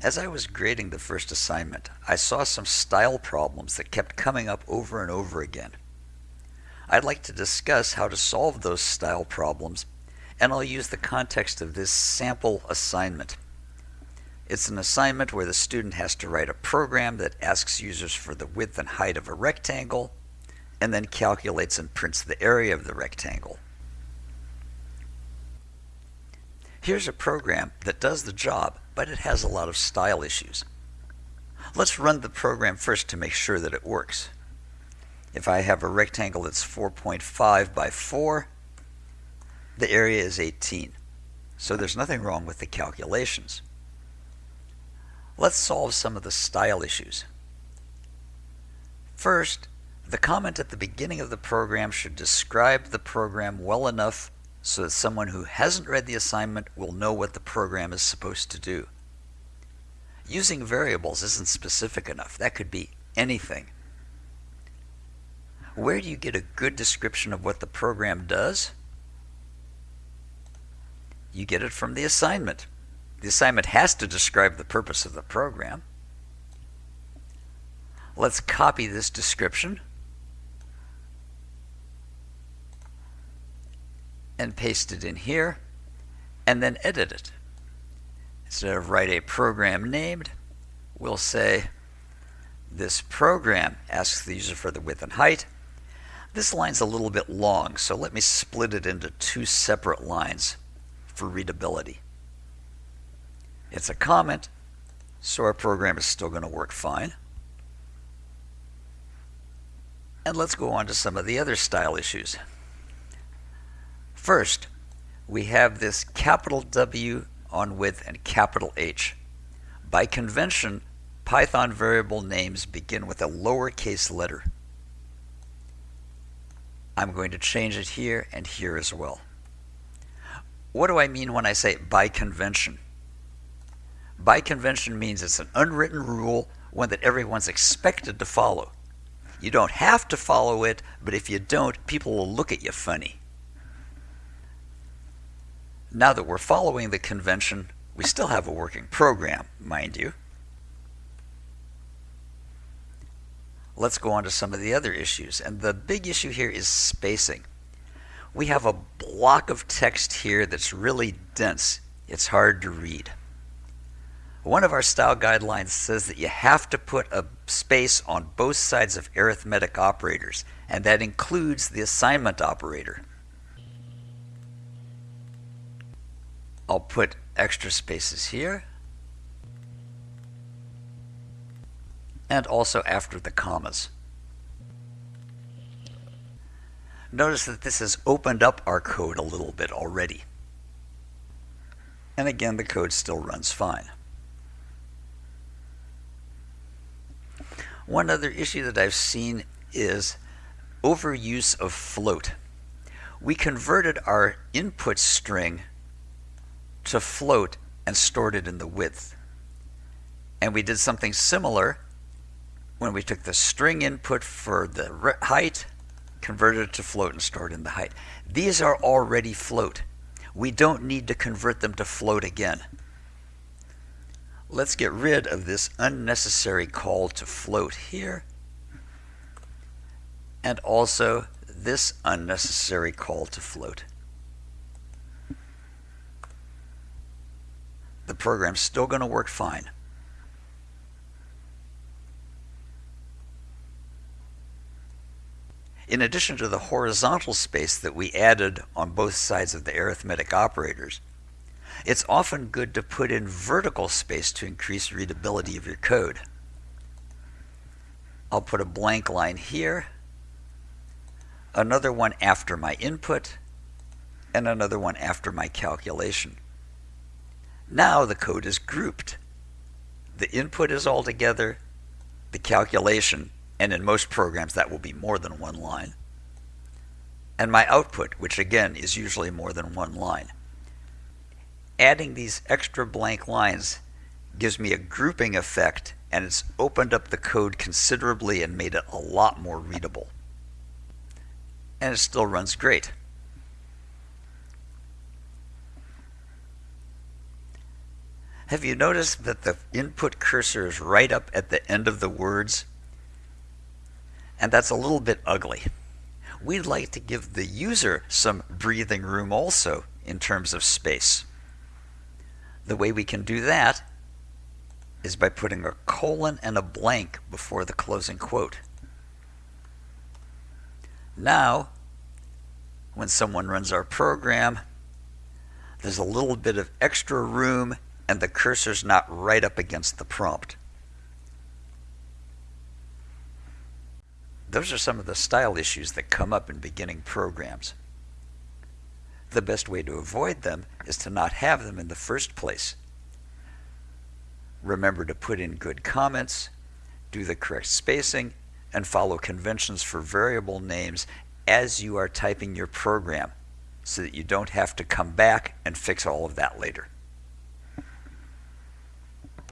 As I was grading the first assignment, I saw some style problems that kept coming up over and over again. I'd like to discuss how to solve those style problems, and I'll use the context of this sample assignment. It's an assignment where the student has to write a program that asks users for the width and height of a rectangle, and then calculates and prints the area of the rectangle. Here's a program that does the job, but it has a lot of style issues. Let's run the program first to make sure that it works. If I have a rectangle that's 4.5 by 4, the area is 18. So there's nothing wrong with the calculations. Let's solve some of the style issues. First, the comment at the beginning of the program should describe the program well enough so that someone who hasn't read the assignment will know what the program is supposed to do. Using variables isn't specific enough. That could be anything. Where do you get a good description of what the program does? You get it from the assignment. The assignment has to describe the purpose of the program. Let's copy this description and paste it in here and then edit it. Instead of write a program named, we'll say this program asks the user for the width and height. This line's a little bit long, so let me split it into two separate lines for readability. It's a comment, so our program is still going to work fine. And let's go on to some of the other style issues. First, we have this capital W on width and capital H. By convention, Python variable names begin with a lowercase letter. I'm going to change it here and here as well. What do I mean when I say by convention? By convention means it's an unwritten rule, one that everyone's expected to follow. You don't have to follow it, but if you don't, people will look at you funny. Now that we're following the convention, we still have a working program, mind you. Let's go on to some of the other issues. And the big issue here is spacing. We have a block of text here that's really dense. It's hard to read. One of our style guidelines says that you have to put a space on both sides of arithmetic operators, and that includes the assignment operator. I'll put extra spaces here and also after the commas. Notice that this has opened up our code a little bit already. And again, the code still runs fine. One other issue that I've seen is overuse of float. We converted our input string to float and stored it in the width. And we did something similar when we took the string input for the height, converted it to float and stored in the height. These are already float. We don't need to convert them to float again. Let's get rid of this unnecessary call to float here. And also this unnecessary call to float. Program's still going to work fine. In addition to the horizontal space that we added on both sides of the arithmetic operators, it's often good to put in vertical space to increase readability of your code. I'll put a blank line here, another one after my input, and another one after my calculation. Now the code is grouped. The input is all together, the calculation, and in most programs that will be more than one line, and my output, which again is usually more than one line. Adding these extra blank lines gives me a grouping effect and it's opened up the code considerably and made it a lot more readable. And it still runs great. Have you noticed that the input cursor is right up at the end of the words? And that's a little bit ugly. We'd like to give the user some breathing room also in terms of space. The way we can do that is by putting a colon and a blank before the closing quote. Now, when someone runs our program, there's a little bit of extra room and the cursor's not right up against the prompt. Those are some of the style issues that come up in beginning programs. The best way to avoid them is to not have them in the first place. Remember to put in good comments, do the correct spacing, and follow conventions for variable names as you are typing your program so that you don't have to come back and fix all of that later.